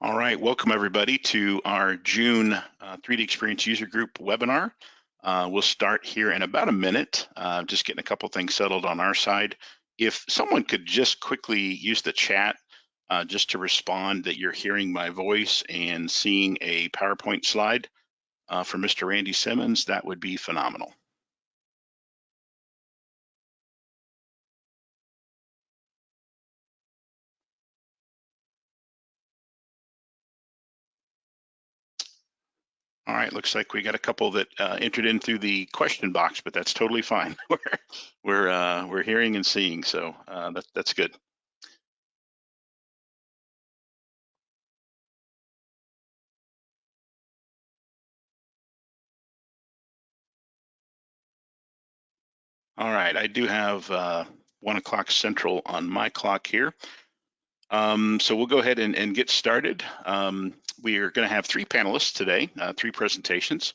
All right, welcome everybody to our June uh, 3D Experience User Group webinar. Uh, we'll start here in about a minute, uh, just getting a couple things settled on our side. If someone could just quickly use the chat uh, just to respond that you're hearing my voice and seeing a PowerPoint slide uh, for Mr. Randy Simmons, that would be phenomenal. All right, looks like we got a couple that uh, entered in through the question box, but that's totally fine. we're we're uh, we're hearing and seeing, so uh, that, that's good. All right, I do have uh, one o'clock central on my clock here. Um, so we'll go ahead and, and get started. Um, we are going to have three panelists today, uh, three presentations.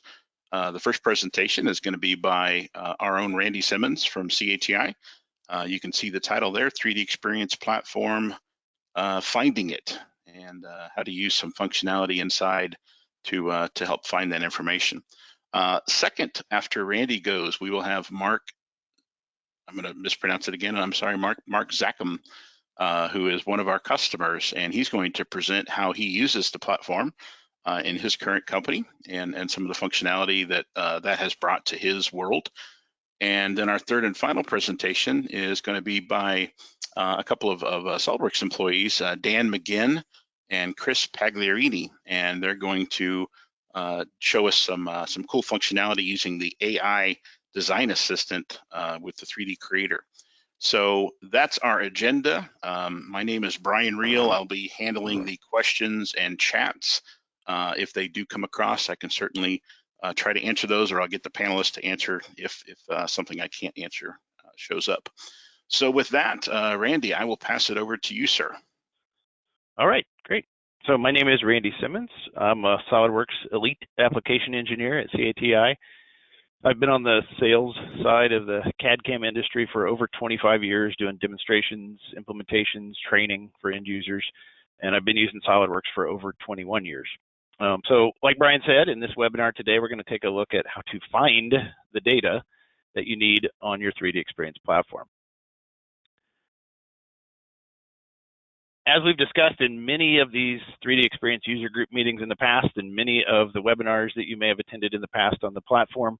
Uh, the first presentation is going to be by uh, our own Randy Simmons from CATI. Uh, you can see the title there, 3D Experience Platform, uh, Finding It, and uh, how to use some functionality inside to, to help find that information. second, after Randy goes, we will have Mark, I'm going to mispronounce it again, I'm sorry, Mark, Mark Zackham, uh, who is one of our customers, and he's going to present how he uses the platform uh, in his current company and, and some of the functionality that uh, that has brought to his world. And then our third and final presentation is going to be by uh, a couple of, of uh, SOLIDWORKS employees, uh, Dan McGinn and Chris Pagliarini, and they're going to show us some some cool functionality using the AI design assistant with the 3D Creator. So that's our agenda. Um, my name is Brian Reel. I'll be handling the questions and chats. Uh, if they do come across, I can certainly uh, try to answer those or I'll get the panelists to answer if, if uh, something I can't answer uh, shows up. So with that, uh, Randy, I will pass it over to you, sir. All right, great. So my name is Randy Simmons. I'm a SolidWorks Elite Application Engineer at CATI. I've been on the sales side of the CAD CAM industry for over 25 years, doing demonstrations, implementations, training for end users, and I've been using SolidWorks for over 21 years. Um, so, like Brian said, in this webinar today, we're going to take a look at how to find the data that you need on your 3D Experience platform. As we've discussed in many of these 3D Experience user group meetings in the past and many of the webinars that you may have attended in the past on the platform,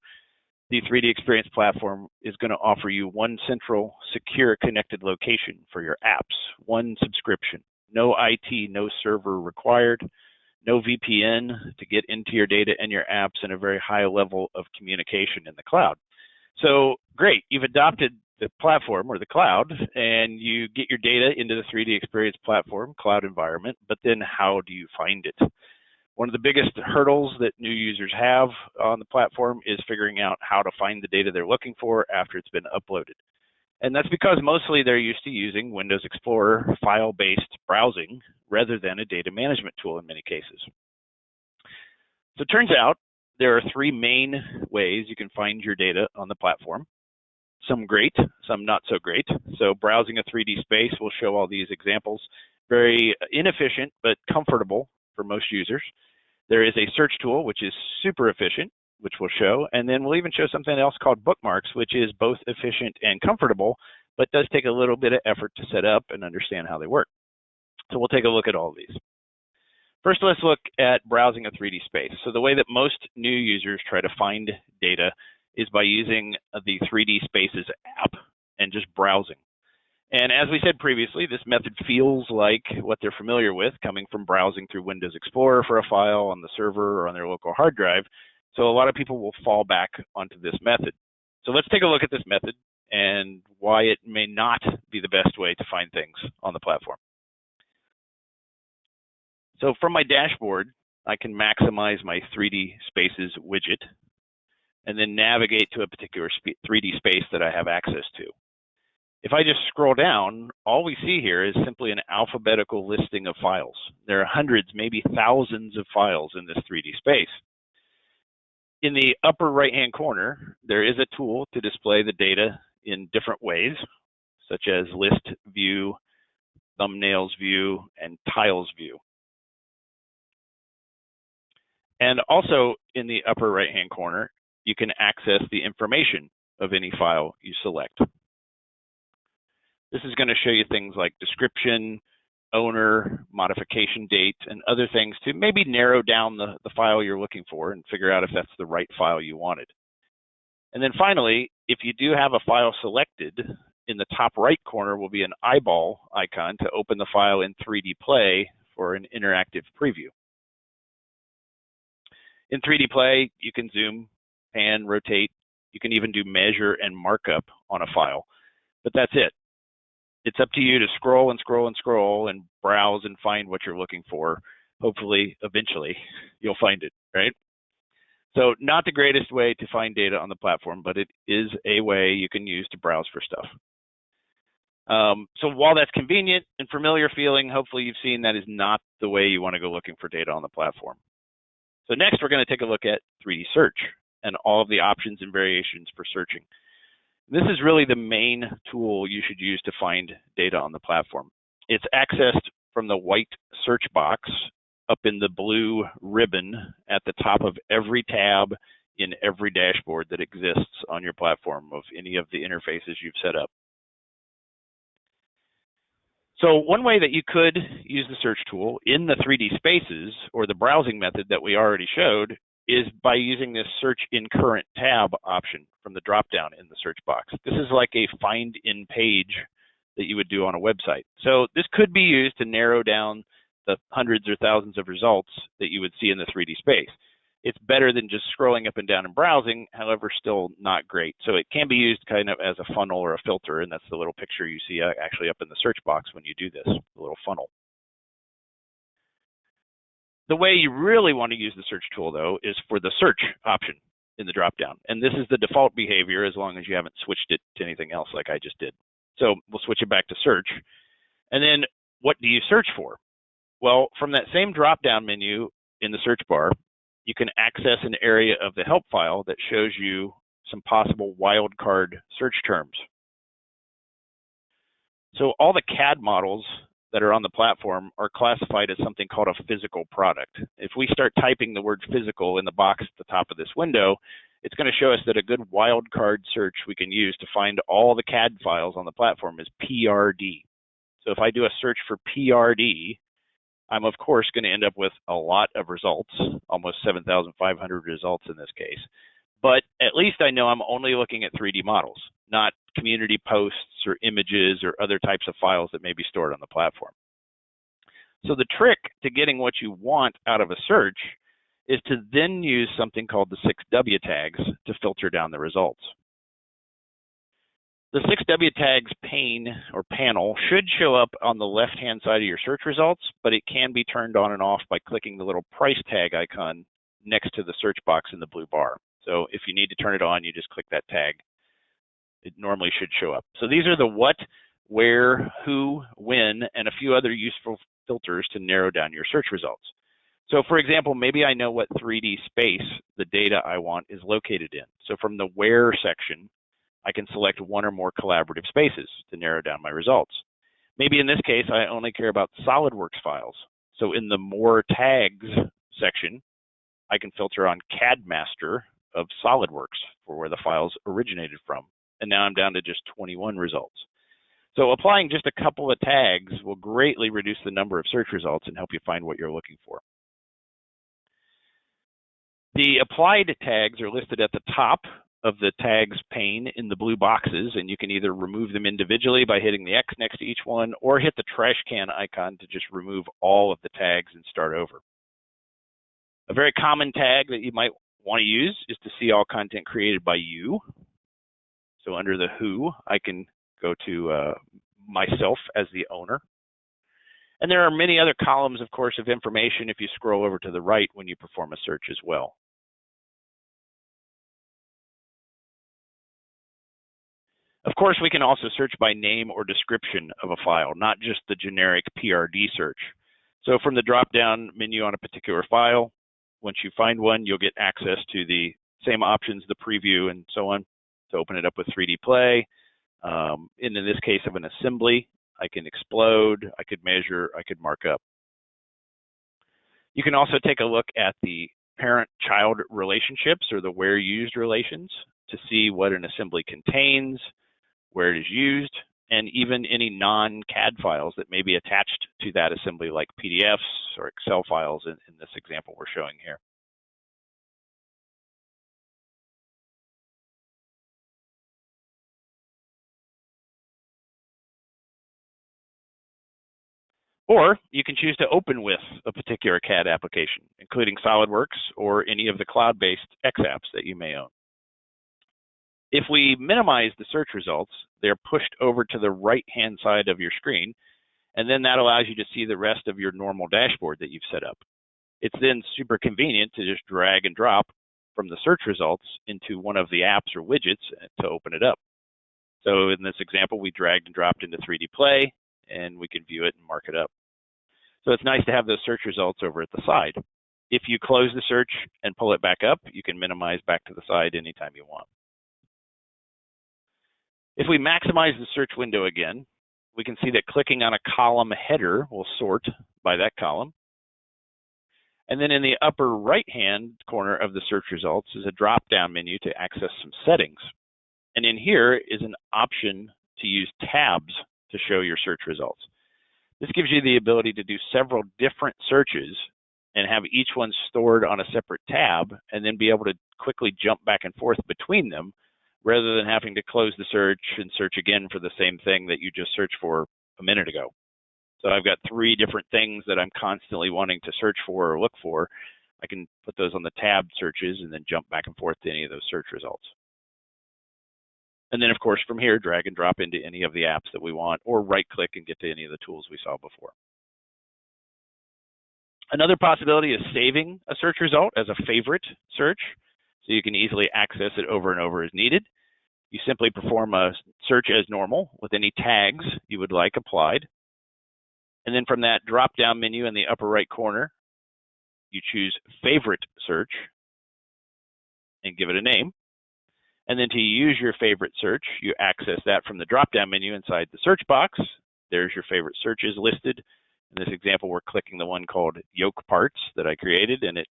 the 3D Experience platform is going to offer you one central, secure, connected location for your apps, one subscription, no IT, no server required, no VPN to get into your data and your apps, and a very high level of communication in the cloud. So great, you've adopted the platform or the cloud, and you get your data into the 3D Experience platform cloud environment, but then how do you find it? One of the biggest hurdles that new users have on the platform is figuring out how to find the data they're looking for after it's been uploaded. And that's because mostly they're used to using Windows Explorer file-based browsing rather than a data management tool in many cases. So it turns out there are three main ways you can find your data on the platform. Some great, some not so great. So browsing a 3D space will show all these examples. Very inefficient, but comfortable for most users. There is a search tool, which is super efficient, which we'll show. And then we'll even show something else called bookmarks, which is both efficient and comfortable, but does take a little bit of effort to set up and understand how they work. So we'll take a look at all of these. First, let's look at browsing a 3D space. So the way that most new users try to find data is by using the 3D Spaces app and just browsing. And as we said previously, this method feels like what they're familiar with coming from browsing through Windows Explorer for a file on the server or on their local hard drive. So a lot of people will fall back onto this method. So let's take a look at this method and why it may not be the best way to find things on the platform. So from my dashboard, I can maximize my 3D Spaces widget and then navigate to a particular 3D space that I have access to. If I just scroll down, all we see here is simply an alphabetical listing of files. There are hundreds, maybe thousands of files in this 3D space. In the upper right-hand corner, there is a tool to display the data in different ways, such as list view, thumbnails view, and tiles view. And also in the upper right-hand corner, you can access the information of any file you select. This is going to show you things like description, owner, modification date, and other things to maybe narrow down the, the file you're looking for and figure out if that's the right file you wanted. And then finally, if you do have a file selected, in the top right corner will be an eyeball icon to open the file in 3D Play for an interactive preview. In 3D Play, you can zoom, pan, rotate. You can even do measure and markup on a file, but that's it. It's up to you to scroll and scroll and scroll and browse and find what you're looking for. Hopefully, eventually, you'll find it, right? So not the greatest way to find data on the platform, but it is a way you can use to browse for stuff. Um, so while that's convenient and familiar feeling, hopefully you've seen that is not the way you want to go looking for data on the platform. So next, we're going to take a look at 3D search and all of the options and variations for searching. This is really the main tool you should use to find data on the platform. It's accessed from the white search box up in the blue ribbon at the top of every tab in every dashboard that exists on your platform of any of the interfaces you've set up. So one way that you could use the search tool in the 3D spaces or the browsing method that we already showed is by using this search in current tab option from the dropdown in the search box. This is like a find in page that you would do on a website. So this could be used to narrow down the hundreds or thousands of results that you would see in the 3D space it's better than just scrolling up and down and browsing, however, still not great. So it can be used kind of as a funnel or a filter, and that's the little picture you see uh, actually up in the search box when you do this, the little funnel. The way you really want to use the search tool, though, is for the search option in the dropdown. And this is the default behavior as long as you haven't switched it to anything else like I just did. So we'll switch it back to search. And then what do you search for? Well, from that same drop-down menu in the search bar, you can access an area of the help file that shows you some possible wildcard search terms. So all the CAD models that are on the platform are classified as something called a physical product. If we start typing the word physical in the box at the top of this window, it's going to show us that a good wildcard search we can use to find all the CAD files on the platform is PRD. So if I do a search for PRD, I'm of course going to end up with a lot of results, almost 7,500 results in this case. But at least I know I'm only looking at 3D models, not community posts or images or other types of files that may be stored on the platform. So the trick to getting what you want out of a search is to then use something called the 6W tags to filter down the results. The 6W tags pane or panel should show up on the left-hand side of your search results, but it can be turned on and off by clicking the little price tag icon next to the search box in the blue bar. So if you need to turn it on, you just click that tag. It normally should show up. So these are the what, where, who, when, and a few other useful filters to narrow down your search results. So for example, maybe I know what 3D space the data I want is located in. So from the where section, I can select one or more collaborative spaces to narrow down my results. Maybe in this case, I only care about SolidWorks files. So in the More Tags section, I can filter on CAD Master of SolidWorks for where the files originated from. And now I'm down to just 21 results. So applying just a couple of tags will greatly reduce the number of search results and help you find what you're looking for. The applied tags are listed at the top of the tags pane in the blue boxes, and you can either remove them individually by hitting the X next to each one, or hit the trash can icon to just remove all of the tags and start over. A very common tag that you might want to use is to see all content created by you. So under the who, I can go to uh, myself as the owner. And there are many other columns, of course, of information if you scroll over to the right when you perform a search as well. Of course, we can also search by name or description of a file, not just the generic PRD search. So from the drop-down menu on a particular file, once you find one, you'll get access to the same options, the preview and so on, to open it up with 3D Play. Um, and in this case of an assembly, I can explode, I could measure, I could mark up. You can also take a look at the parent-child relationships or the where used relations to see what an assembly contains, where it is used, and even any non-CAD files that may be attached to that assembly like PDFs or Excel files in, in this example we're showing here. Or you can choose to open with a particular CAD application, including SolidWorks or any of the cloud-based X apps that you may own. If we minimize the search results, they're pushed over to the right-hand side of your screen, and then that allows you to see the rest of your normal dashboard that you've set up. It's then super convenient to just drag and drop from the search results into one of the apps or widgets to open it up. So in this example, we dragged and dropped into 3D Play, and we can view it and mark it up. So it's nice to have those search results over at the side. If you close the search and pull it back up, you can minimize back to the side anytime you want. If we maximize the search window again, we can see that clicking on a column header will sort by that column. And then in the upper right-hand corner of the search results is a drop-down menu to access some settings. And in here is an option to use tabs to show your search results. This gives you the ability to do several different searches and have each one stored on a separate tab and then be able to quickly jump back and forth between them rather than having to close the search and search again for the same thing that you just searched for a minute ago. So I've got three different things that I'm constantly wanting to search for or look for. I can put those on the tab searches and then jump back and forth to any of those search results. And then, of course, from here, drag and drop into any of the apps that we want, or right click and get to any of the tools we saw before. Another possibility is saving a search result as a favorite search, so you can easily access it over and over as needed. You simply perform a search as normal with any tags you would like applied. And then from that drop-down menu in the upper right corner, you choose Favorite Search and give it a name. And then to use your favorite search, you access that from the drop-down menu inside the search box. There's your favorite searches listed. In this example, we're clicking the one called yoke parts that I created, and it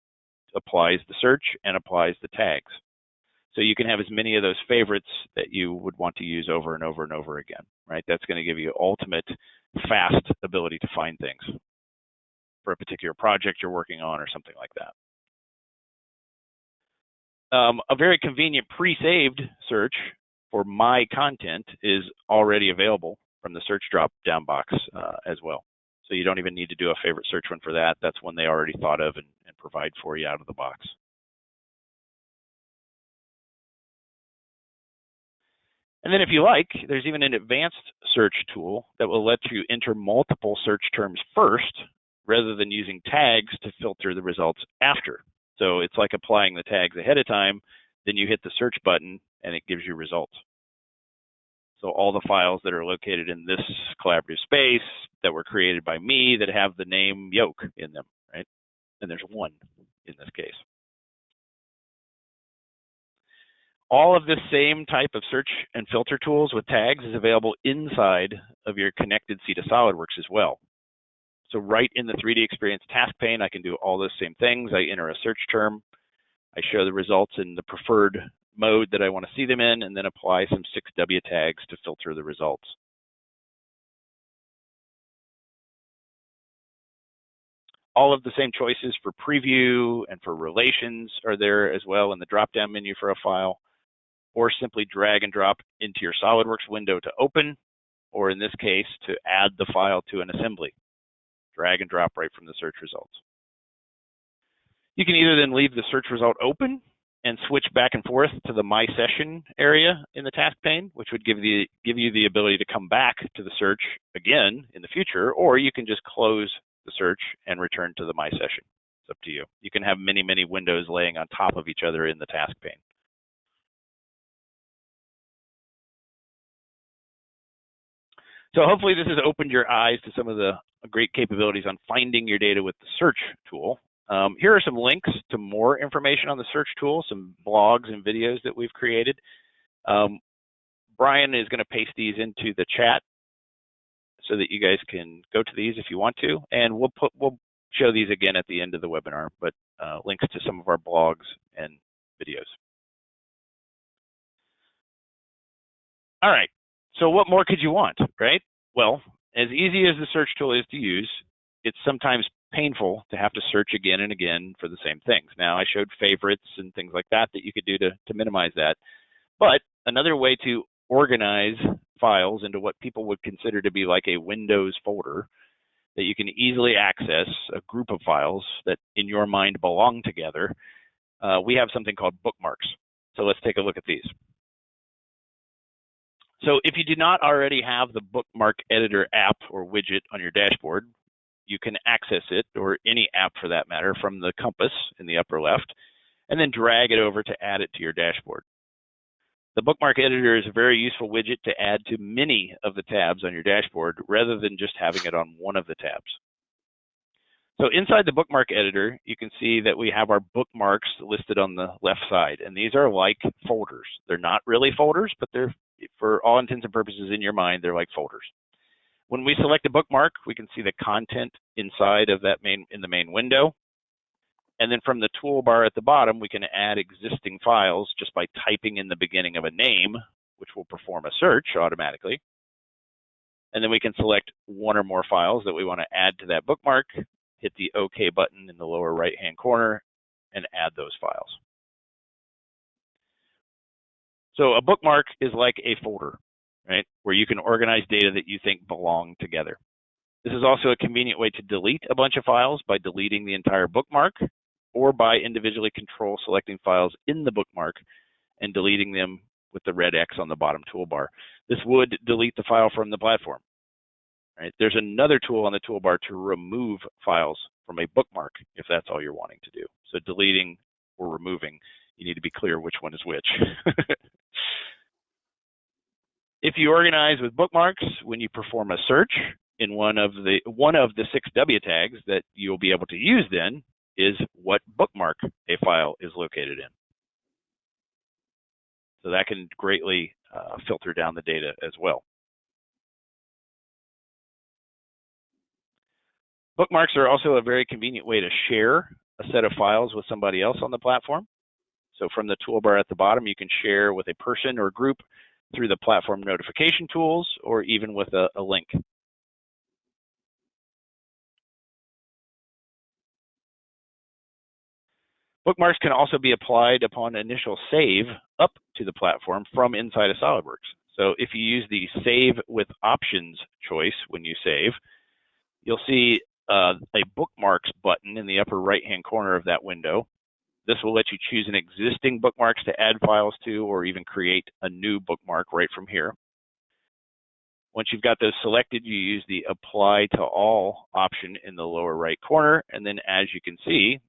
applies the search and applies the tags. So you can have as many of those favorites that you would want to use over and over and over again, right? That's going to give you ultimate fast ability to find things for a particular project you're working on or something like that. Um, a very convenient pre-saved search for my content is already available from the search drop-down box uh, as well. So you don't even need to do a favorite search one for that. That's one they already thought of and, and provide for you out of the box. And then if you like, there's even an advanced search tool that will let you enter multiple search terms first rather than using tags to filter the results after. So it's like applying the tags ahead of time, then you hit the search button and it gives you results. So all the files that are located in this collaborative space that were created by me that have the name yoke in them, right? And there's one in this case. All of this same type of search and filter tools with tags is available inside of your connected C to SolidWorks as well. So right in the 3D Experience task pane, I can do all those same things. I enter a search term, I show the results in the preferred mode that I want to see them in, and then apply some 6W tags to filter the results. All of the same choices for preview and for relations are there as well in the drop-down menu for a file, or simply drag and drop into your SolidWorks window to open, or in this case, to add the file to an assembly drag and drop right from the search results. You can either then leave the search result open and switch back and forth to the My Session area in the task pane, which would give, the, give you the ability to come back to the search again in the future, or you can just close the search and return to the My Session. It's up to you. You can have many, many windows laying on top of each other in the task pane. So hopefully this has opened your eyes to some of the great capabilities on finding your data with the search tool. Um, here are some links to more information on the search tool, some blogs and videos that we've created. Um, Brian is going to paste these into the chat so that you guys can go to these if you want to, and we'll put we'll show these again at the end of the webinar, but uh, links to some of our blogs and videos. All right, so what more could you want, right? Well, as easy as the search tool is to use, it's sometimes painful to have to search again and again for the same things. Now, I showed favorites and things like that that you could do to, to minimize that. But another way to organize files into what people would consider to be like a Windows folder that you can easily access a group of files that in your mind belong together, uh, we have something called bookmarks. So let's take a look at these. So if you do not already have the bookmark editor app or widget on your dashboard, you can access it, or any app for that matter, from the compass in the upper left, and then drag it over to add it to your dashboard. The bookmark editor is a very useful widget to add to many of the tabs on your dashboard rather than just having it on one of the tabs. So inside the bookmark editor, you can see that we have our bookmarks listed on the left side, and these are like folders. They're not really folders, but they're, for all intents and purposes in your mind, they're like folders. When we select a bookmark, we can see the content inside of that main in the main window. And then from the toolbar at the bottom, we can add existing files just by typing in the beginning of a name, which will perform a search automatically. And then we can select one or more files that we want to add to that bookmark, hit the OK button in the lower right-hand corner, and add those files. So a bookmark is like a folder, right, where you can organize data that you think belong together. This is also a convenient way to delete a bunch of files by deleting the entire bookmark or by individually control selecting files in the bookmark and deleting them with the red X on the bottom toolbar. This would delete the file from the platform. Right? There's another tool on the toolbar to remove files from a bookmark if that's all you're wanting to do. So deleting or removing, you need to be clear which one is which. if you organize with bookmarks, when you perform a search in one of the one of the six W tags that you'll be able to use then is what bookmark a file is located in. So that can greatly uh, filter down the data as well. Bookmarks are also a very convenient way to share a set of files with somebody else on the platform. So from the toolbar at the bottom, you can share with a person or group through the platform notification tools or even with a, a link. Bookmarks can also be applied upon initial save up to the platform from inside of SOLIDWORKS. So if you use the Save with Options choice when you save, you'll see uh, a Bookmarks button in the upper right-hand corner of that window. This will let you choose an existing bookmarks to add files to or even create a new bookmark right from here. Once you've got those selected, you use the Apply to All option in the lower right corner. And then as you can see,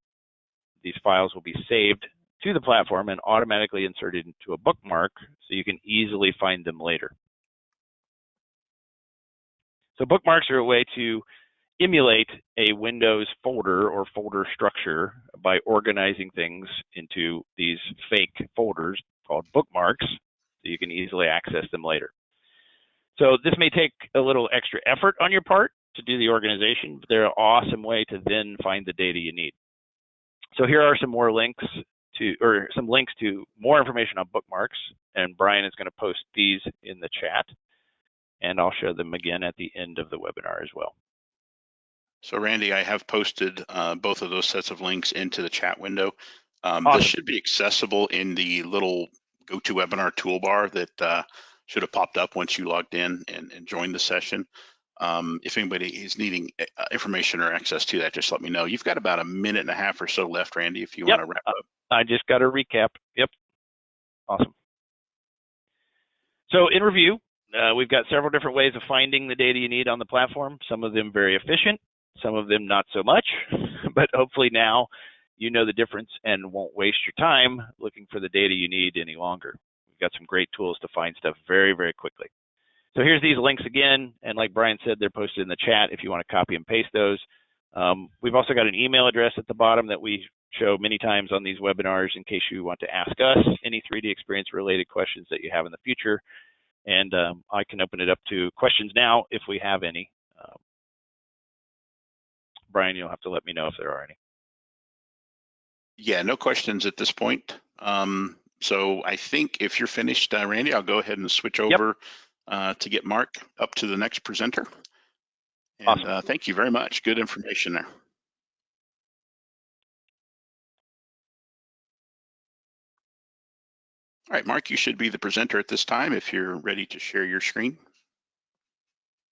these files will be saved to the platform and automatically inserted into a bookmark so you can easily find them later. So bookmarks are a way to emulate a Windows folder or folder structure by organizing things into these fake folders called bookmarks so you can easily access them later. So this may take a little extra effort on your part to do the organization, but they're an awesome way to then find the data you need. So here are some more links to, or some links to more information on bookmarks, and Brian is going to post these in the chat, and I'll show them again at the end of the webinar as well. So Randy, I have posted uh, both of those sets of links into the chat window. Um, awesome. This should be accessible in the little GoToWebinar toolbar that uh, should have popped up once you logged in and, and joined the session. Um, if anybody is needing uh, information or access to that, just let me know. You've got about a minute and a half or so left, Randy, if you yep. want to wrap up. I just got a recap. Yep. Awesome. So in review, uh, we've got several different ways of finding the data you need on the platform, some of them very efficient, some of them not so much, but hopefully now you know the difference and won't waste your time looking for the data you need any longer. We've got some great tools to find stuff very, very quickly. So here's these links again, and like Brian said, they're posted in the chat if you want to copy and paste those. Um, we've also got an email address at the bottom that we show many times on these webinars in case you want to ask us any 3D experience related questions that you have in the future. And um, I can open it up to questions now if we have any. Um, Brian, you'll have to let me know if there are any. Yeah, no questions at this point. Um, so I think if you're finished, uh, Randy, I'll go ahead and switch Yep. over uh, to get Mark up to the next presenter. And Awesome. uh, thank you very much. Good information there. All right, Mark, you should be the presenter at this time if you're ready to share your screen.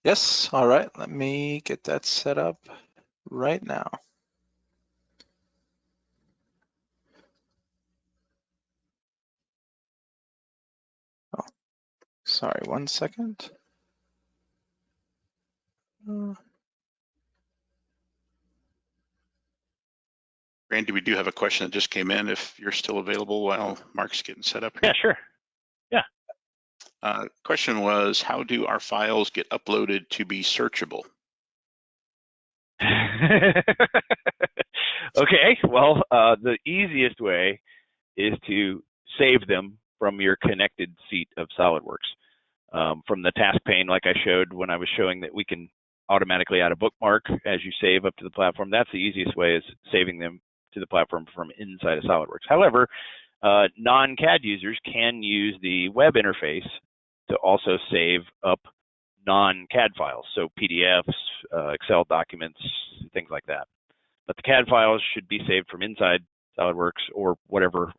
Yes, all right, let me get that set up right now. Oh, sorry, one second. Uh, Randy, we do have a question that just came in if you're still available while Mark's getting set up. Here. Yeah, here. sure. Uh, question was, how do our files get uploaded to be searchable? okay, well, uh, the easiest way is to save them from your connected seat of SolidWorks. Um, from the task pane, like I showed when I was showing that we can automatically add a bookmark as you save up to the platform, that's the easiest way is saving them to the platform from inside of SolidWorks. However, uh, non-CAD users can use the web interface to also save up non-CAD files, so PDFs, uh, Excel documents, things like that. But the CAD files should be saved from inside SolidWorks or whatever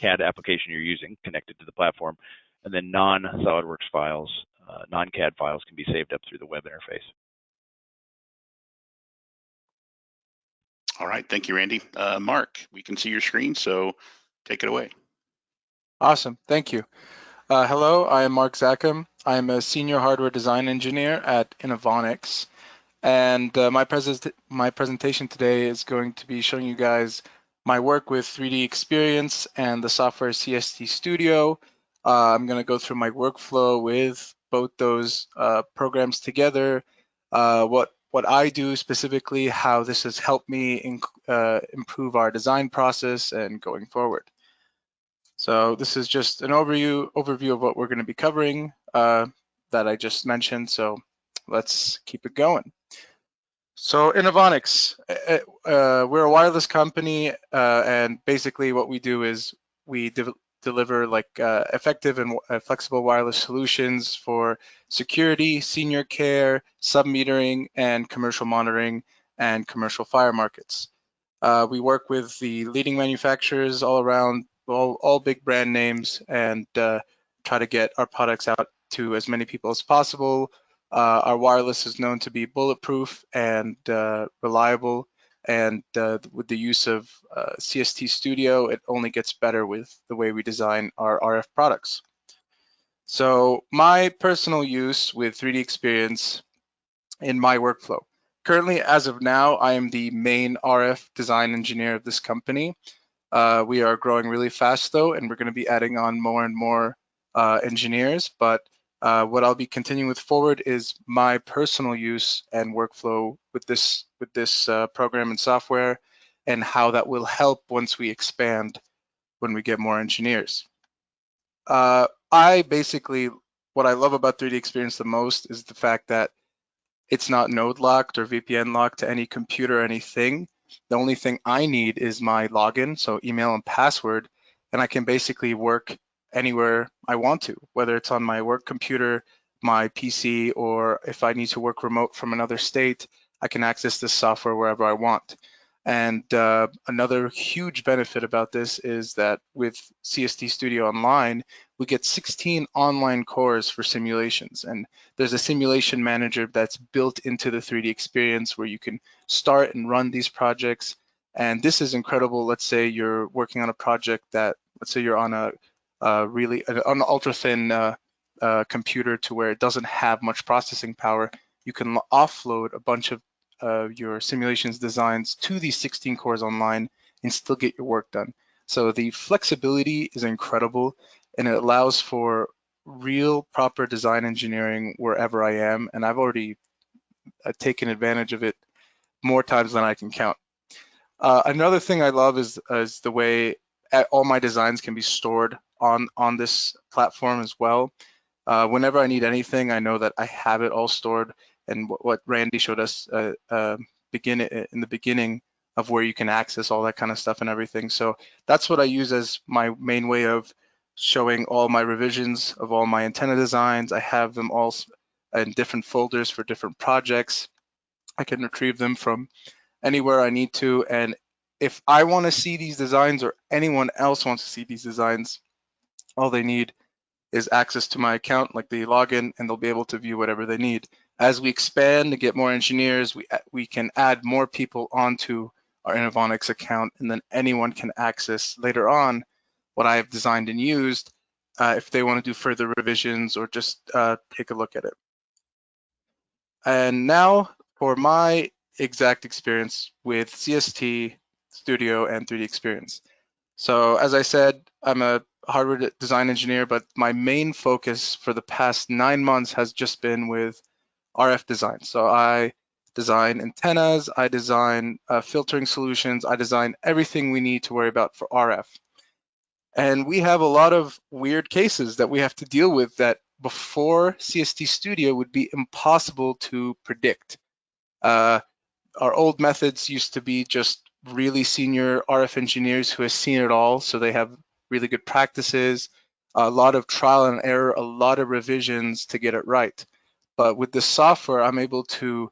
CAD application you're using connected to the platform. And then non-SolidWorks files, uh, non-CAD files can be saved up through the web interface. All right, thank you, Randy. Uh, Mark, we can see your screen, so take it away. Awesome, thank you. Uh, hello, I am Mark Zackham. I am a senior hardware design engineer at Innovonics. And uh, my, pres my presentation today is going to be showing you guys my work with 3D Experience and the software CST Studio. Uh, I'm going to go through my workflow with both those uh, programs together, uh, what what I do specifically, how this has helped me in, uh, improve our design process and going forward. So this is just an overview overview of what we're going to be covering uh, that I just mentioned. So let's keep it going. So Innovonics, uh, uh, we're a wireless company, uh, and basically what we do is we de deliver like uh, effective and uh, flexible wireless solutions for security, senior care, sub-metering, and commercial monitoring and commercial fire markets. Uh, we work with the leading manufacturers all around, all, all big brand names, and try to get our products out to as many people as possible uh, our wireless is known to be bulletproof and uh, reliable. And uh, with the use of uh, CST Studio, it only gets better with the way we design our RF products. So my personal use with 3D Experience in my workflow. Currently, as of now, I am the main RF design engineer of this company. Uh, we are growing really fast though, and we're gonna be adding on more and more uh, engineers, but uh, what I'll be continuing with forward is my personal use and workflow with this with this uh, program and software and how that will help once we expand when we get more engineers. Uh, I basically, what I love about 3D Experience the most is the fact that it's not node locked or VPN locked to any computer or anything. The only thing I need is my login, so email and password, and I can basically work anywhere I want to, whether it's on my work computer, my PC, or if I need to work remote from another state, I can access this software wherever I want. And uh, another huge benefit about this is that with CST Studio Online, we get 16 online cores for simulations. And there's a simulation manager that's built into the 3D experience where you can start and run these projects. And this is incredible. Let's say you're working on a project that, let's say you're on a really an, ultra thin uh, uh, computer to where it doesn't have much processing power, you can offload a bunch of uh, your simulations designs to these 16 cores online and still get your work done. So the flexibility is incredible and it allows for real proper design engineering wherever I am. And I've already uh, taken advantage of it more times than I can count. Uh, another thing I love is, is the way all my designs can be stored on on this platform as well. Uh, whenever I need anything, I know that I have it all stored. And what, what Randy showed us uh, uh, beginning in the beginning of where you can access all that kind of stuff and everything. So that's what I use as my main way of showing all my revisions of all my antenna designs. I have them all in different folders for different projects. I can retrieve them from anywhere I need to. And if I want to see these designs or anyone else wants to see these designs, all they need is access to my account, like the login, and they'll be able to view whatever they need. As we expand to get more engineers, we, we can add more people onto our Innovonics account, and then anyone can access later on what I have designed and used uh, if they want to do further revisions or just uh, take a look at it. And now for my exact experience with CST Studio and 3D Experience. So as I said, I'm a hardware design engineer, but my main focus for the past nine months has just been with RF design. So I design antennas, I design uh, filtering solutions, I design everything we need to worry about for RF. And we have a lot of weird cases that we have to deal with that before CST Studio would be impossible to predict. Uh, our old methods used to be just really senior RF engineers who have seen it all, so they have really good practices, a lot of trial and error, a lot of revisions to get it right. But with the software, I'm able to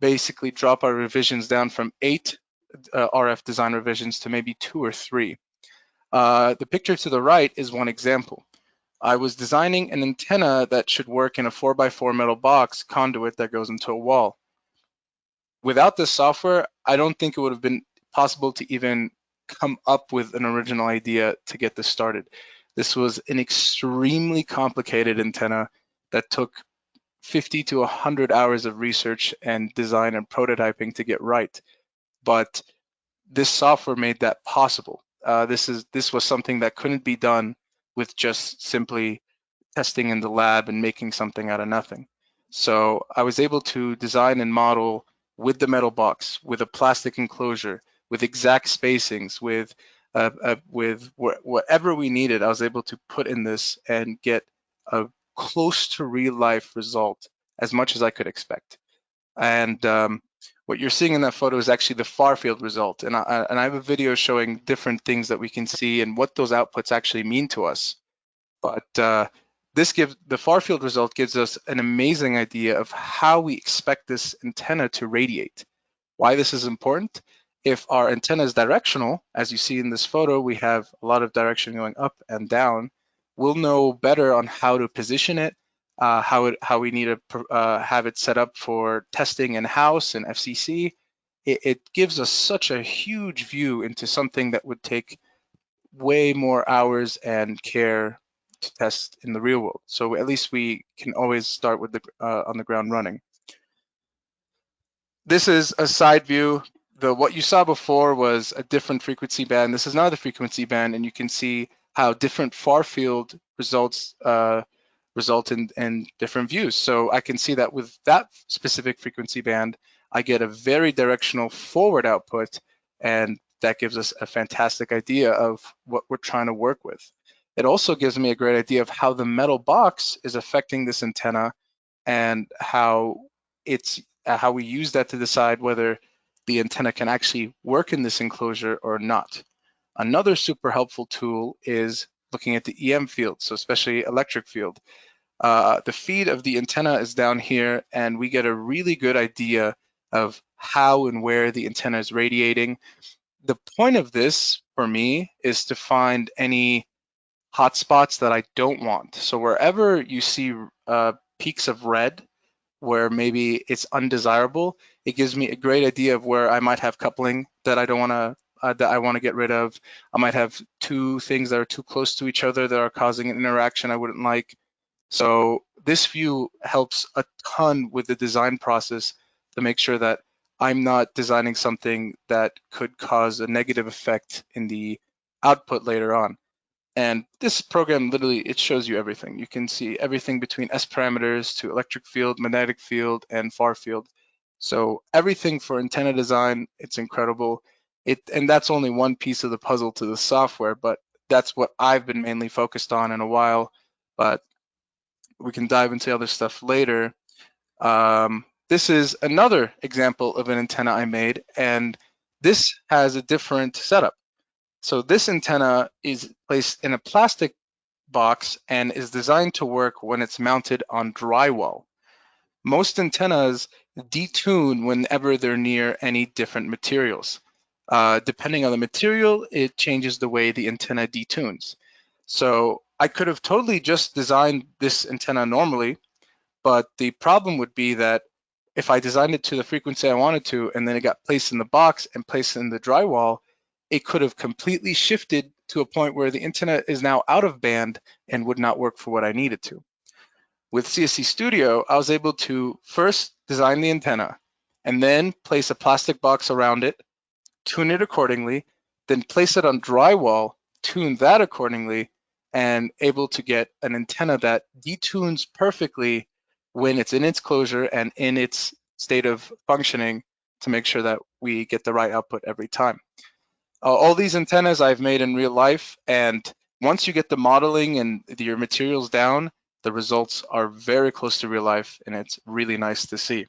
basically drop our revisions down from eight uh, RF design revisions to maybe two or three. Uh, the picture to the right is one example. I was designing an antenna that should work in a 4x4 metal box conduit that goes into a wall. Without this software, I don't think it would have been possible to even come up with an original idea to get this started. This was an extremely complicated antenna that took 50 to 100 hours of research and design and prototyping to get right. But this software made that possible. Uh, this is this was something that couldn't be done with just simply testing in the lab and making something out of nothing. So I was able to design and model with the metal box, with a plastic enclosure, with exact spacings, with uh, uh, with wh whatever we needed. I was able to put in this and get a close to real life result as much as I could expect. And um, what you're seeing in that photo is actually the far field result. And I, and I have a video showing different things that we can see and what those outputs actually mean to us. But uh, this gives the far field result gives us an amazing idea of how we expect this antenna to radiate. Why this is important? If our antenna is directional, as you see in this photo, we have a lot of direction going up and down. We'll know better on how to position it, uh, how it, how we need to uh, have it set up for testing in house and FCC. It, it gives us such a huge view into something that would take way more hours and care to test in the real world. So at least we can always start with the uh, on the ground running. This is a side view. The what you saw before was a different frequency band. This is another frequency band, and you can see how different far field results uh, result in, in different views. So I can see that with that specific frequency band, I get a very directional forward output, and that gives us a fantastic idea of what we're trying to work with. It also gives me a great idea of how the metal box is affecting this antenna and how it's uh, how we use that to decide whether the antenna can actually work in this enclosure or not. Another super helpful tool is looking at the EM field, so especially electric field. Uh, the feed of the antenna is down here and we get a really good idea of how and where the antenna is radiating. The point of this for me is to find any hotspots that I don't want. So wherever you see uh, peaks of red, where maybe it's undesirable, it gives me a great idea of where I might have coupling that I don't want to uh, that I want to get rid of. I might have two things that are too close to each other that are causing an interaction I wouldn't like. So this view helps a ton with the design process to make sure that I'm not designing something that could cause a negative effect in the output later on. And this program literally, it shows you everything. You can see everything between S parameters to electric field, magnetic field, and far field. So everything for antenna design, it's incredible. It And that's only one piece of the puzzle to the software, but that's what I've been mainly focused on in a while. But we can dive into other stuff later. Um, this is another example of an antenna I made, and this has a different setup. So this antenna is placed in a plastic box and is designed to work when it's mounted on drywall. Most antennas detune whenever they're near any different materials. Uh, depending on the material, it changes the way the antenna detunes. So I could have totally just designed this antenna normally, but the problem would be that if I designed it to the frequency I wanted to, and then it got placed in the box and placed in the drywall, it could have completely shifted to a point where the antenna is now out of band and would not work for what I needed to. With CST Studio, I was able to first design the antenna and then place a plastic box around it, tune it accordingly, then place it on drywall, tune that accordingly, and able to get an antenna that detunes perfectly when it's in its closure and in its state of functioning to make sure that we get the right output every time. Uh, all these antennas I've made in real life, and once you get the modeling and your materials down, the results are very close to real life, and it's really nice to see.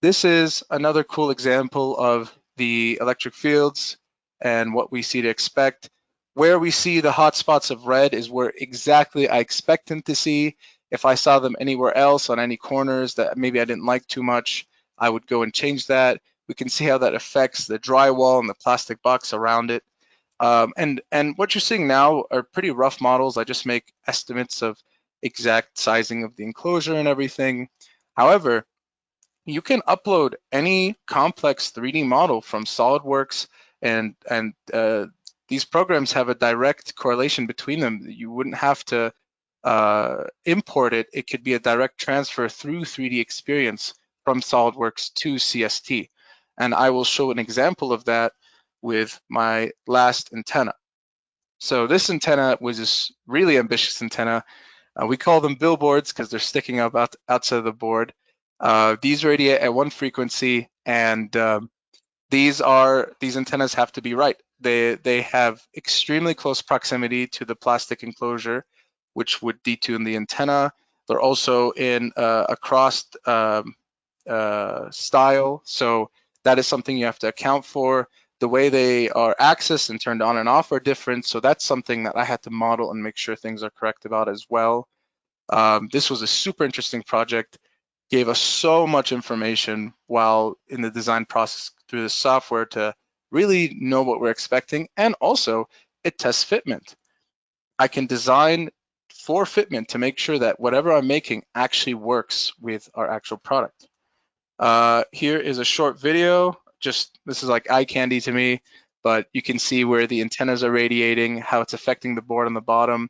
This is another cool example of the electric fields and what we see to expect. Where we see the hot spots of red is where exactly I expect them to see. If I saw them anywhere else on any corners that maybe I didn't like too much, I would go and change that. We can see how that affects the drywall and the plastic box around it. Um, and, and what you're seeing now are pretty rough models. I just make estimates of exact sizing of the enclosure and everything. However, you can upload any complex 3D model from SolidWorks and, and uh, these programs have a direct correlation between them. You wouldn't have to uh, import it. It could be a direct transfer through 3D Experience from SolidWorks to CST. And I will show an example of that with my last antenna. So this antenna was this really ambitious antenna. Uh, we call them billboards because they're sticking up out, outside of the board. Uh, these radiate at one frequency, and um, these are these antennas have to be right. They they have extremely close proximity to the plastic enclosure, which would detune the antenna. They're also in uh, a crossed um, uh, style, so that is something you have to account for. The way they are accessed and turned on and off are different. So that's something that I had to model and make sure things are correct about as well. Um, this was a super interesting project, gave us so much information while in the design process through the software to really know what we're expecting. And also it tests fitment. I can design for fitment to make sure that whatever I'm making actually works with our actual product. Uh, here is a short video. Just this is like eye candy to me, but you can see where the antennas are radiating, how it's affecting the board on the bottom.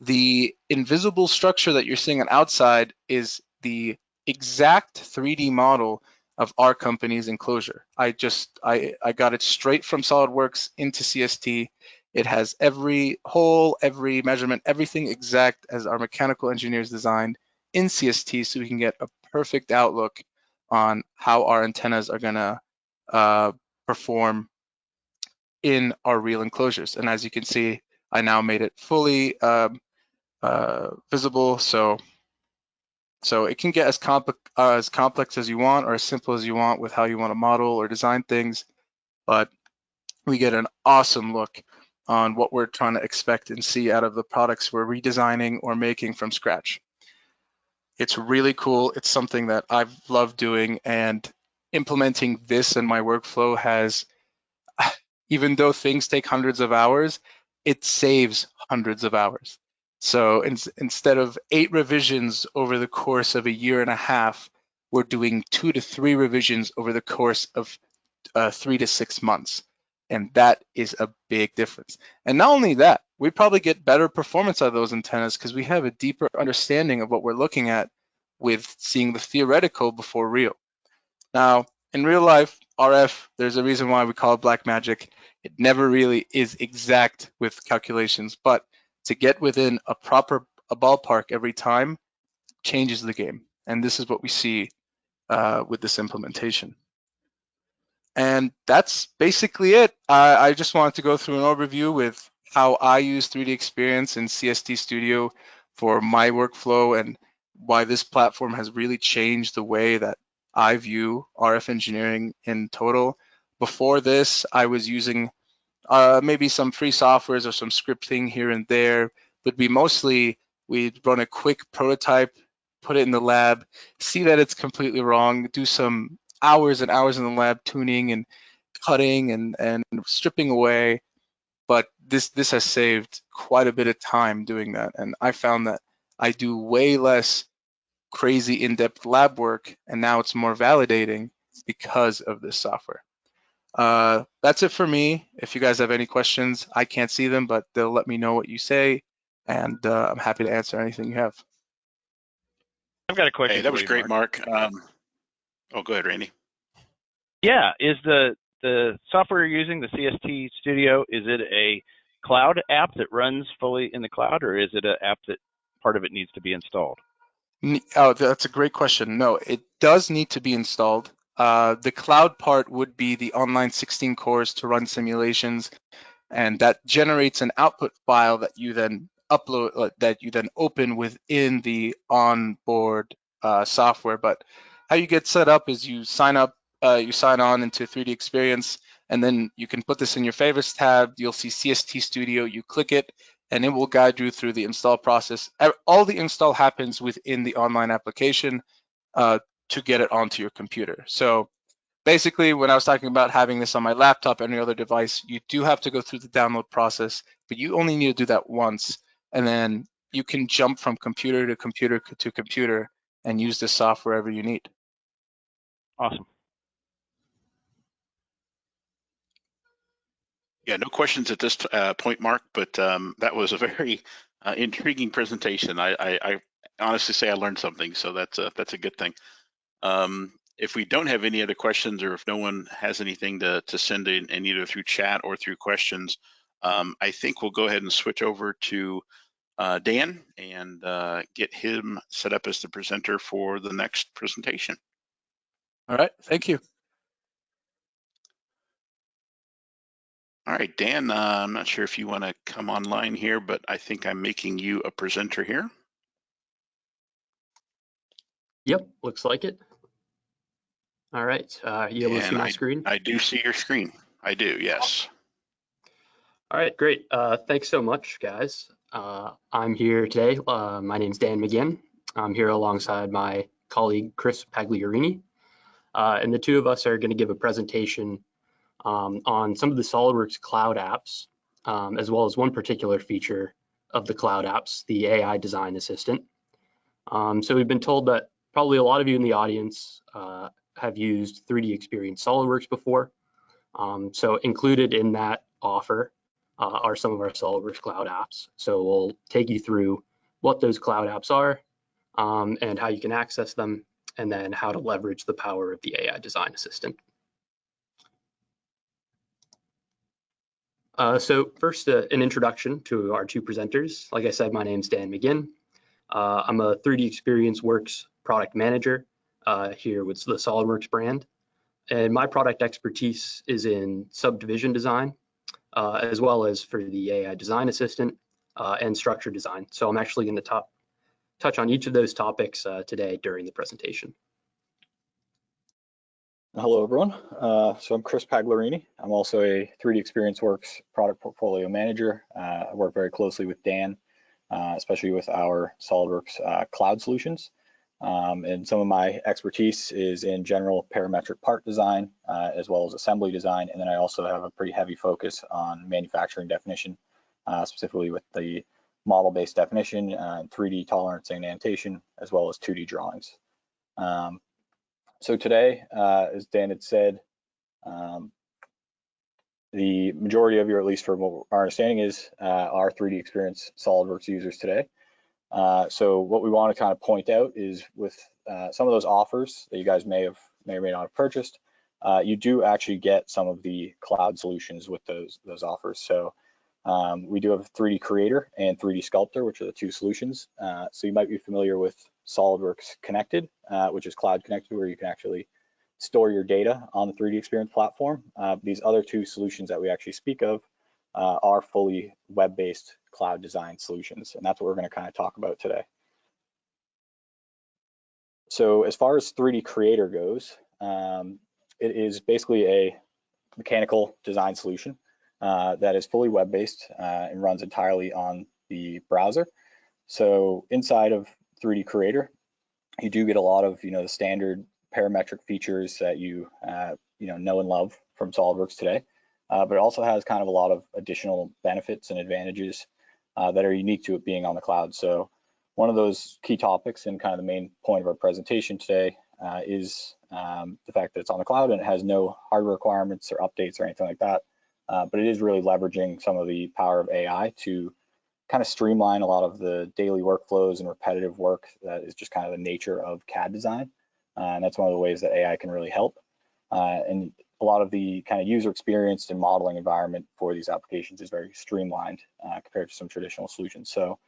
The invisible structure that you're seeing on outside is the exact 3D model of our company's enclosure. I just, I, I got it straight from SolidWorks into CST. It has every hole, every measurement, everything exact as our mechanical engineers designed in CST so we can get a perfect outlook on how our antennas are gonna uh, perform in our real enclosures. And as you can see, I now made it fully um, uh, visible. So, so it can get as, compl uh, as complex as you want or as simple as you want with how you want to model or design things. But we get an awesome look on what we're trying to expect and see out of the products we're redesigning or making from scratch. It's really cool. It's something that I've loved doing and implementing this in my workflow has, even though things take hundreds of hours, it saves hundreds of hours. So in, instead of eight revisions over the course of a year and a half, we're doing two to three revisions over the course of uh, three to six months. And that is a big difference. And not only that, we probably get better performance out of those antennas because we have a deeper understanding of what we're looking at with seeing the theoretical before real. Now, in real life, RF, there's a reason why we call it black magic. It never really is exact with calculations, but to get within a proper a ballpark every time changes the game. And this is what we see uh, with this implementation. And that's basically it. I, I just wanted to go through an overview with how I use 3D Experience in CST Studio for my workflow and why this platform has really changed the way that I view RF engineering in total. Before this, I was using uh, maybe some free softwares or some scripting here and there, but we mostly we'd run a quick prototype, put it in the lab, see that it's completely wrong, do some hours and hours in the lab tuning and cutting and, and stripping away. But this this has saved quite a bit of time doing that. And I found that I do way less crazy in-depth lab work and now it's more validating because of this software. Uh, that's it for me. If you guys have any questions, I can't see them, but they'll let me know what you say, and uh, I'm happy to answer anything you have. I've got a question. Hey, that was you, great, Mark. Um, oh, go ahead, Randy. Yeah, is the the software you're using, the CST Studio, is it a cloud app that runs fully in the cloud, or is it an app that part of it needs to be installed? Oh, that's a great question. No, it does need to be installed. Uh, the cloud part would be the online 16 cores to run simulations, and that generates an output file that you then upload, uh, that you then open within the onboard uh, software. But how you get set up is you sign up, uh, you sign on into 3D Experience, and then you can put this in your favorites tab. You'll see CST Studio. You click it, and it will guide you through the install process. All the install happens within the online application. Uh, to get it onto your computer. So basically, when I was talking about having this on my laptop or any other device, you do have to go through the download process, but you only need to do that once. And then you can jump from computer to computer to computer and use the software wherever you need. Awesome. Yeah, no questions at this uh, point, Mark, but um, that was a very uh, intriguing presentation. I, I, I, honestly say I learned something, so that's a, that's a good thing. Um, if we don't have any other questions or if no one has anything to, to send in, in either through chat or through questions, um, I think we'll go ahead and switch over to uh, Dan and uh, get him set up as the presenter for the next presentation. All right, thank you. All right, Dan, uh, I'm not sure if you want to come online here, but I think I'm making you a presenter here. Yep, looks like it. All right, uh, you able to see my screen? I do see your screen. I do, yes. All right, great. Uh, thanks so much, guys. Uh, I'm here today. Uh, my name's Dan McGinn. I'm here alongside my colleague Chris Pagliarini. Uh, and the two of us are going to give a presentation um, on some of the SolidWorks cloud apps, um, as well as one particular feature of the cloud apps, the AI Design Assistant. Um, so we've been told that probably a lot of you in the audience uh, have used 3D Experience SolidWorks before. Um, so included in that offer uh, are some of our SolidWorks cloud apps. So we'll take you through what those cloud apps are um, and how you can access them, and then how to leverage the power of the AI Design Assistant. Uh, so first, uh, an introduction to our two presenters. Like I said, my name's Dan McGinn. Uh, I'm a 3D Experience Works product manager uh, here with the SolidWorks brand. And my product expertise is in subdivision design, uh, as well as for the AI design assistant uh, and structure design. So I'm actually going to touch on each of those topics uh, today during the presentation. Hello, everyone. Uh, so I'm Chris Pagliarini. I'm also a 3D Experience Works product portfolio manager. Uh, I work very closely with Dan, especially with our SolidWorks cloud solutions. Um, and some of my expertise is in general parametric part design, uh, as well as assembly design. And then I also have a pretty heavy focus on manufacturing definition, uh, specifically with the model-based definition, uh, 3D tolerance and annotation, as well as 2D drawings. Um, so today, uh, as Dan had said, um, the majority of you, at least from what our understanding is, uh, are 3D Experience SolidWorks users today. Uh, so what we want to kind of point out is with uh, some of those offers that you guys may have may or may not have purchased, uh, you do actually get some of the cloud solutions with those those offers. So um, we do have 3D Creator and 3D Sculptor, which are the two solutions. Uh, so you might be familiar with SolidWorks Connected, uh, which is cloud connected, where you can actually store your data on the 3D Experience platform. These other two solutions that we actually speak of are fully web-based cloud design solutions. And that's what we're going to kind of talk about today. so as far as 3D Creator goes, um, it is basically a mechanical design solution uh, that is fully web-based uh, and runs entirely on the browser. So inside of 3D Creator, you do get a lot of you know the standard parametric features that you uh, you know know and love from SolidWorks today, uh, but it also has kind of a lot of additional benefits and advantages uh, that are unique to it being on the cloud. So one of those key topics and kind of the main point of our presentation today uh, is um, the fact that it's on the cloud and it has no hardware requirements or updates or anything like that. Uh, but it is really leveraging some of the power of AI to kind of streamline a lot of the daily workflows and repetitive work that is just kind of the nature of CAD design. Uh, and that's one of the ways that AI can really help. Uh, and a lot of the kind of user experience and modeling environment for these applications is very streamlined uh, compared to some traditional solutions. So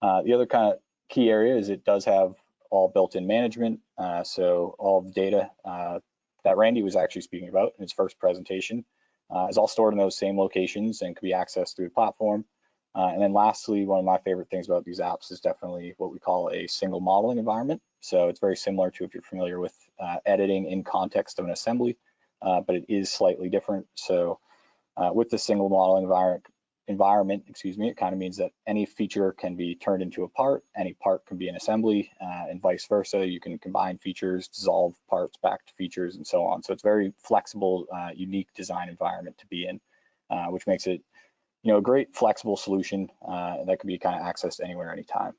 uh, the other kind of key area is it does have all built-in management. Uh, so all the data uh, that Randy was actually speaking about in his first presentation is all stored in those same locations and can be accessed through the platform. Uh, and then lastly, one of my favorite things about these apps is definitely what we call a single modeling environment. So it's very similar to if you're familiar with uh, editing in context of an assembly, uh, but it is slightly different. So uh, with the single model environment, environment, excuse me, it kind of means that any feature can be turned into a part, any part can be an assembly, uh, and vice versa. You can combine features, dissolve parts back to features, and so on. So it's very flexible, uh, unique design environment to be in, which makes it you know, a great flexible solution uh, that can be kind of accessed anywhere, anytime.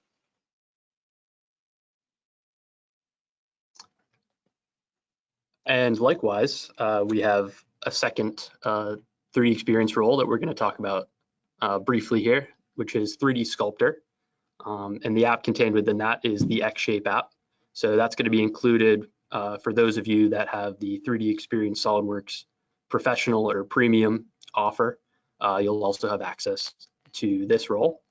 And likewise, uh, we have a second uh, 3D experience role that we're going to talk about uh, briefly here, which is 3D Sculptor. Um, and the app contained within that is the X-Shape app. So that's going to be included uh, for those of you that have the 3D Experience SolidWorks Professional or Premium offer uh, you'll also have access to this role.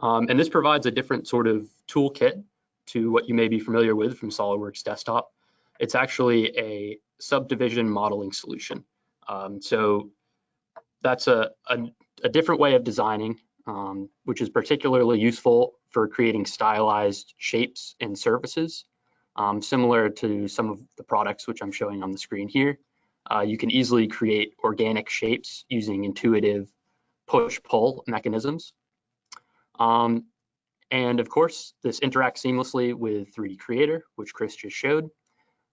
Um, and this provides a different sort of toolkit to what you may be familiar with from SolidWorks Desktop. It's actually a subdivision modeling solution. Um, so that's a, a, a, different way of designing, um, which is particularly useful for creating stylized shapes and surfaces, um, similar to some of the products which I'm showing on the screen here. Uh, you can easily create organic shapes using intuitive push-pull mechanisms. Um, and of course, this interacts seamlessly with 3D Creator, which Chris just showed.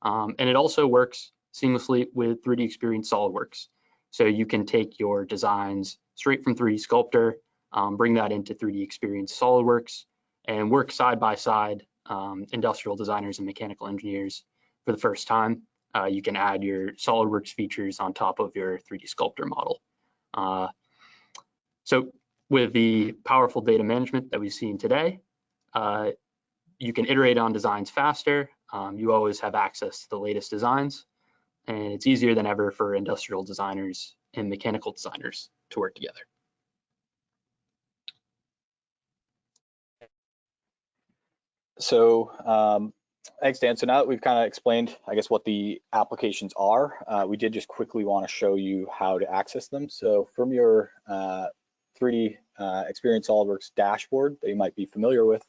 Um, and it also works seamlessly with 3D Experience SolidWorks. So you can take your designs straight from 3D Sculptor, um, bring that into 3D Experience SolidWorks, and work side by side um, industrial designers and mechanical engineers for the first time uh, you can add your SolidWorks features on top of your 3D Sculptor model. Uh, so with the powerful data management that we've seen today, uh, you can iterate on designs faster. Um, you always have access to the latest designs, and it's easier than ever for industrial designers and mechanical designers to work together. So um, Thanks, Dan. So now that we've kind of explained, I guess, what the applications are, uh, we did just quickly want to show you how to access them. So from your uh, 3D uh, Experience SolidWorks dashboard that you might be familiar with,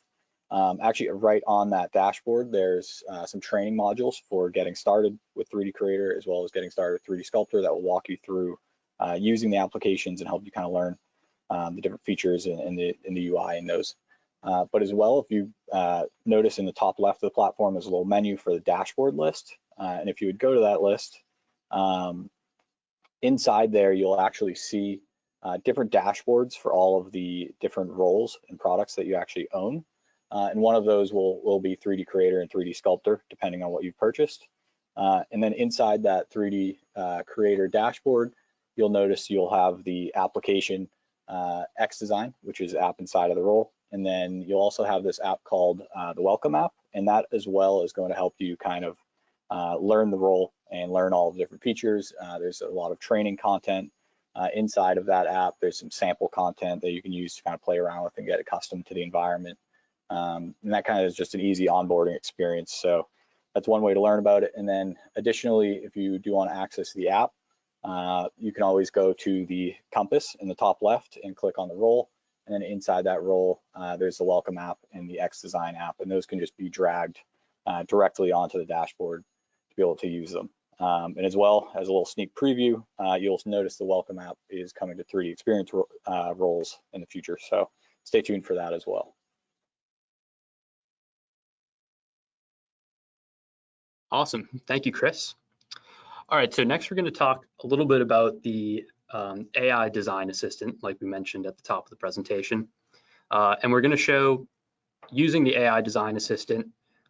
um, actually right on that dashboard, there's uh, some training modules for getting started with 3D Creator as well as getting started with 3D Sculptor that will walk you through uh, using the applications and help you kind of learn um, the different features in, in, the, in the UI in those. Uh, but as well, if you uh, notice in the top left of the platform, there's a little menu for the dashboard list. Uh, and if you would go to that list, um, inside there, you'll actually see uh, different dashboards for all of the different roles and products that you actually own. Uh, and one of those will, will be 3D Creator and 3D Sculptor, depending on what you've purchased. and then inside that 3D Creator dashboard, you'll notice you'll have the application X Design, which is app inside of the role. And then you'll also have this app called uh, the Welcome app, and that as well is going to help you kind of uh, learn the role and learn all the different features. Uh, there's a lot of training content uh, inside of that app. There's some sample content that you can use to kind of play around with and get accustomed to the environment. Um, and that kind of is just an easy onboarding experience. So that's one way to learn about it. And then additionally, if you do want to access the app, uh, you can always go to the compass in the top left and click on the role and then inside that role, uh, there's the welcome app and the X design app, and those can just be dragged uh, directly onto the dashboard to be able to use them. Um, and as well as a little sneak preview, uh, you'll notice the welcome app is coming to 3D experience ro uh, roles in the future. So stay tuned for that as well. Awesome. Thank you, Chris. All right, so next we're going to talk a little bit about the um, AI design assistant, like we mentioned at the top of the presentation. Uh, and we're going to show using the AI design assistant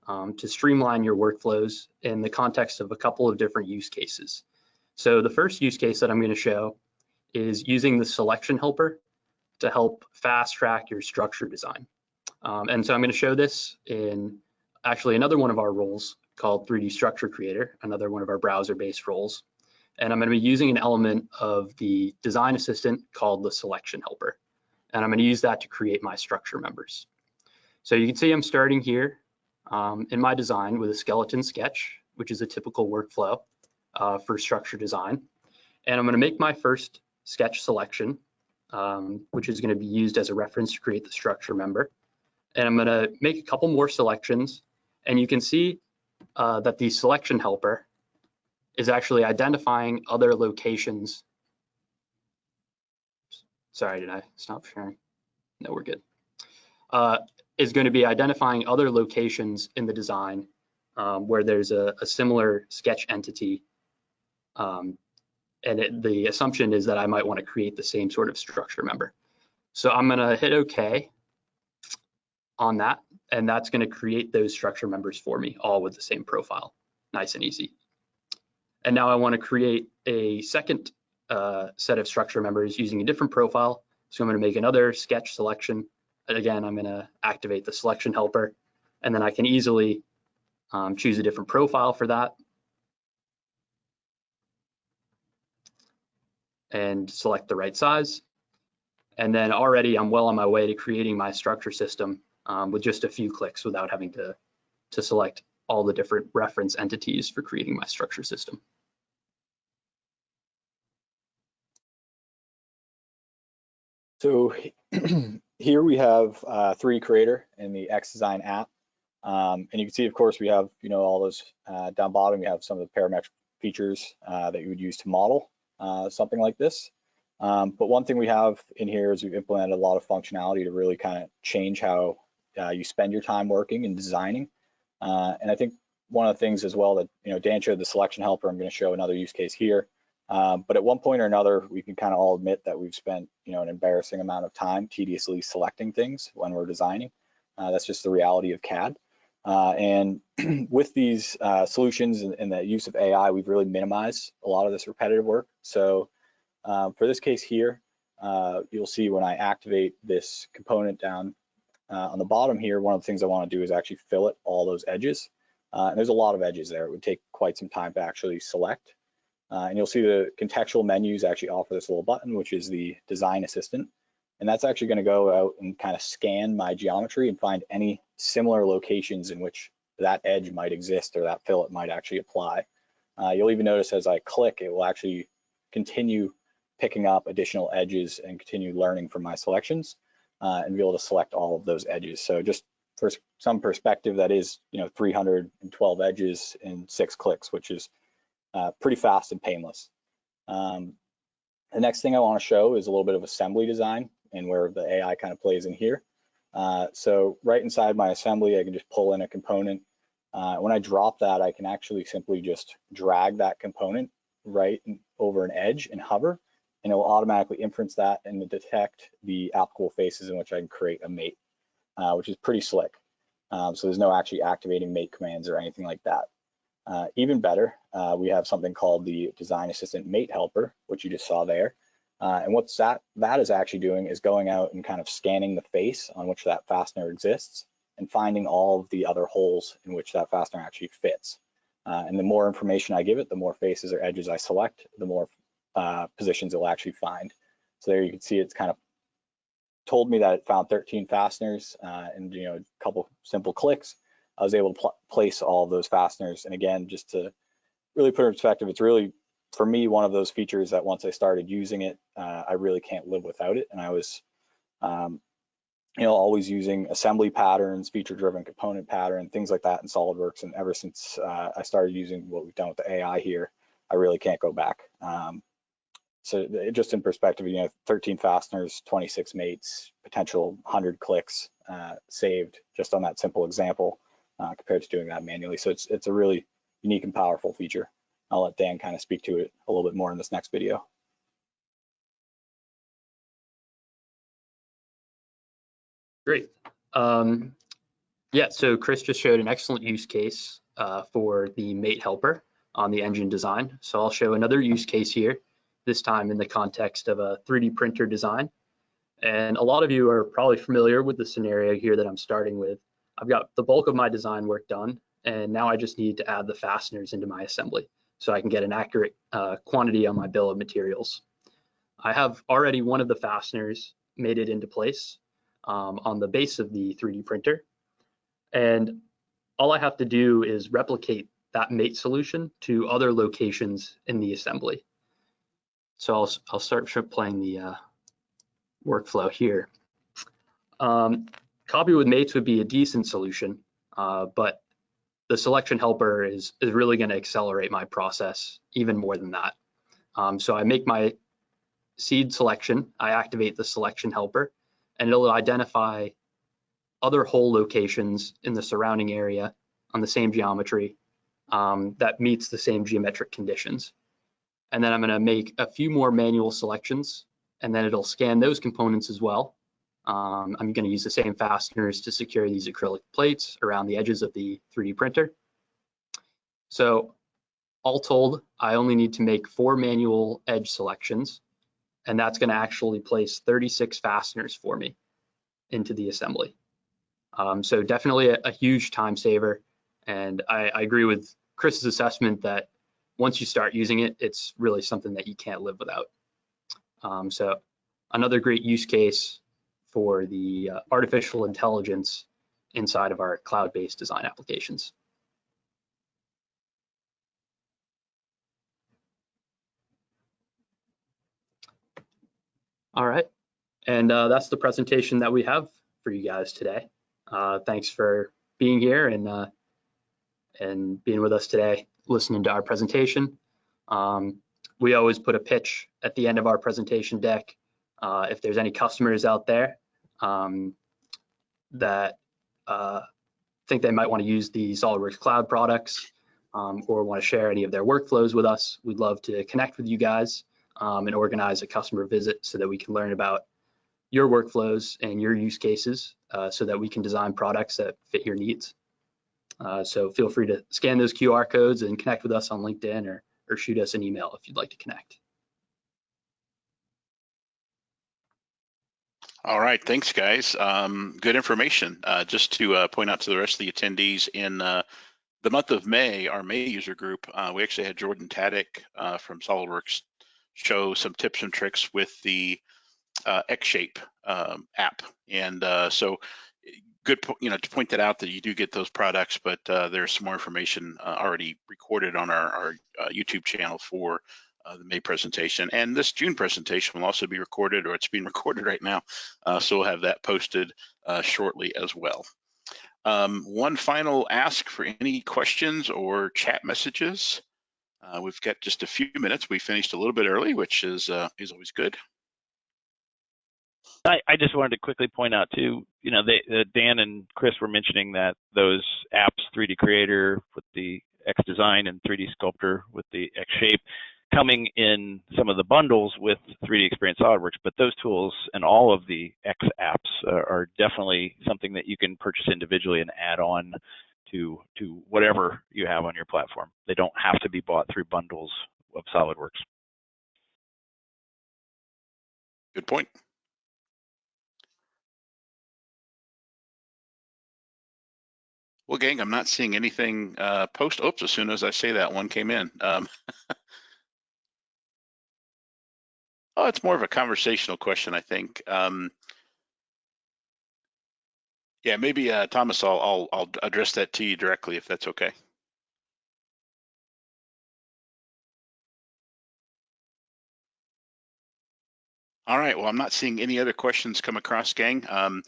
um, to streamline your workflows in the context of a couple of different use cases. So the first use case that I'm going to show is using the selection helper to help fast track your structure design. Um, and so I'm going to show this in actually another one of our roles called 3D Structure Creator, another one of our browser-based roles. And I'm going to be using an element of the design assistant called the selection helper. And I'm going to use that to create my structure members. So you can see I'm starting here um, in my design with a skeleton sketch, which is a typical workflow uh, for structure design. And I'm going to make my first sketch selection, um, which is going to be used as a reference to create the structure member. And I'm going to make a couple more selections. And you can see uh, that the selection helper is actually identifying other locations. Sorry, did I stop sharing? No, we're good. Uh, is going to be identifying other locations in the design um, where there's a, a, similar sketch entity. Um, and it, the assumption is that I might want to create the same sort of structure member. So I'm going to hit OK on that, and that's going to create those structure members for me, all with the same profile. Nice and easy. And now I want to create a second uh, set of structure members using a different profile. So I'm going to make another sketch selection again, I'm going to activate the selection helper, and then I can easily um, choose a different profile for that. And select the right size. And then already I'm well on my way to creating my structure system um, with just a few clicks without having to, to select all the different reference entities for creating my structure system. So here we have uh, 3D Creator in the X-Design app. Um, and you can see, of course, we have, you know, all those uh, down bottom, we have some of the parametric features uh, that you would use to model uh, something like this. Um, but one thing we have in here is we've implemented a lot of functionality to really kind of change how uh, you spend your time working and designing. Uh, and I think one of the things as well that, you know, Dan showed the selection helper, I'm going to show another use case here. Um, but at one point or another, we can kind of all admit that we've spent, you know, an embarrassing amount of time tediously selecting things when we're designing. Uh, that's just the reality of CAD. Uh, and with these uh, solutions and, and, the use of AI, we've really minimized a lot of this repetitive work. So um, for this case here, uh, you'll see when I activate this component down uh, on the bottom here, one of the things I want to do is actually fillet all those edges. Uh, and there's a lot of edges there. It would take quite some time to actually select. Uh, and you'll see the contextual menus actually offer this little button, which is the design assistant. And that's actually gonna go out and kind of scan my geometry and find any similar locations in which that edge might exist or that fillet might actually apply. Uh, you'll even notice as I click, it will actually continue picking up additional edges and continue learning from my selections uh, and be able to select all of those edges. So just for some perspective, that is, you know, 312 edges in six clicks, which is uh, pretty fast and painless. Um, the next thing I want to show is a little bit of assembly design and where the AI kind of plays in here. Uh, so right inside my assembly, I can just pull in a component. Uh, when I drop that, I can actually simply just drag that component right over an edge and hover, and it will automatically inference that and detect the applicable faces in which I can create a mate, uh, which is pretty slick. Um, so there's no actually activating mate commands or anything like that. Uh, even better, uh, we have something called the Design Assistant Mate Helper, which you just saw there. Uh, and what's that, that is actually doing is going out and kind of scanning the face on which that fastener exists and finding all of the other holes in which that fastener actually fits. Uh, and the more information I give it, the more faces or edges I select, the more uh, positions it will actually find. So there you can see it's kind of told me that it found 13 fasteners uh, and you know a couple simple clicks I was able to pl place all of those fasteners. And again, just to really put in perspective, it's really, for me, one of those features that once I started using it, uh, I really can't live without it. And I was um, you know, always using assembly patterns, feature-driven component pattern, things like that in SolidWorks. And ever since uh, I started using what we've done with the AI here, I really can't go back. Um, so just in perspective, you know, 13 fasteners, 26 mates, potential 100 clicks uh, saved just on that simple example uh, compared to doing that manually. So it's it's a really unique and powerful feature. I'll let Dan kind of speak to it a little bit more in this next video. Great. Um, yeah, so Chris just showed an excellent use case uh, for the mate helper on the engine design. So I'll show another use case here, this time in the context of a 3D printer design. And a lot of you are probably familiar with the scenario here that I'm starting with. I've got the bulk of my design work done, and now I just need to add the fasteners into my assembly so I can get an accurate uh, quantity on my bill of materials. I have already one of the fasteners made it into place um, on the base of the 3D printer. And all I have to do is replicate that mate solution to other locations in the assembly. So I'll, I'll start playing the uh, workflow here. Um, copy with mates would be a decent solution, uh, but the selection helper is, is really going to accelerate my process even more than that. Um, so I make my seed selection, I activate the selection helper, and it'll identify other hole locations in the surrounding area on the same geometry um, that meets the same geometric conditions. And then I'm gonna make a few more manual selections and then it'll scan those components as well. Um, I'm gonna use the same fasteners to secure these acrylic plates around the edges of the 3D printer. So all told, I only need to make four manual edge selections and that's gonna actually place 36 fasteners for me into the assembly. Um, so definitely a, a, huge time saver. And I, I, agree with Chris's assessment that once you start using it, it's really something that you can't live without. Um, so another great use case for the uh, artificial intelligence inside of our cloud-based design applications. All right, and uh, that's the presentation that we have for you guys today. Uh, thanks for being here and uh, and being with us today, listening to our presentation. Um, we always put a pitch at the end of our presentation deck. Uh, if there's any customers out there um, that uh, think they might want to use the SolidWorks Cloud products um, or want to share any of their workflows with us, we'd love to connect with you guys um, and organize a customer visit so that we can learn about your workflows and your use cases uh, so that we can design products that fit your needs. Uh, so feel free to scan those QR codes and connect with us on LinkedIn or, or shoot us an email if you'd like to connect. All right, thanks guys. Um, good information. Uh, just to uh, point out to the rest of the attendees in uh, the month of May, our May user group, uh, we actually had Jordan Taddick uh, from SolidWorks show some tips and tricks with the uh, X-Shape um, app. And uh, so good, you know, to point that out that you do get those products, but uh, there's some more information uh, already recorded on our, our uh, YouTube channel for uh, the May presentation. And this June presentation will also be recorded, or it's being recorded right now. so we'll have that posted shortly as well. Um, one final ask for any questions or chat messages. Uh, we've got just a few minutes. We finished a little bit early, which is uh, is always good. I, I, just wanted to quickly point out too, you know, they, uh, Dan and Chris were mentioning that those apps, 3D Creator with the X Design and 3D Sculptor with the X Shape, coming in some of the bundles with 3D Experience SolidWorks, but those tools and all of the X apps are, are definitely something that you can purchase individually and add on to to whatever you have on your platform. They don't have to be bought through bundles of SolidWorks. Good point. Well, gang, I'm not seeing anything uh, post. Oops, as soon as I say that, one came in. Um, oh, it's more of a conversational question, I think. Um, yeah, maybe uh, Thomas, I'll, I'll I'll address that to you directly if that's okay. All right. Well, I'm not seeing any other questions come across, gang. Um,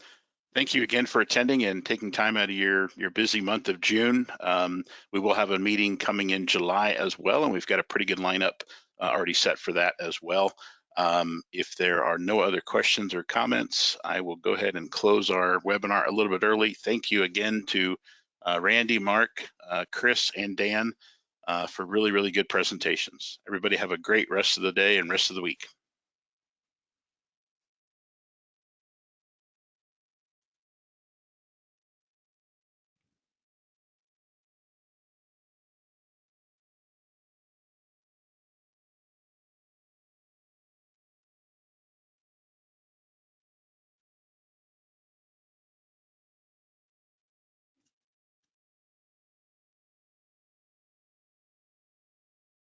Thank you again for attending and taking time out of your, your busy month of June. Um, we will have a meeting coming in July as well, and we've got a pretty good lineup uh, already set for that as well. Um, if there are no other questions or comments, I will go ahead and close our webinar a little bit early. Thank you again to uh, Randy, Mark, uh, Chris, and Dan uh, for really, really good presentations. Everybody have a great rest of the day and rest of the week.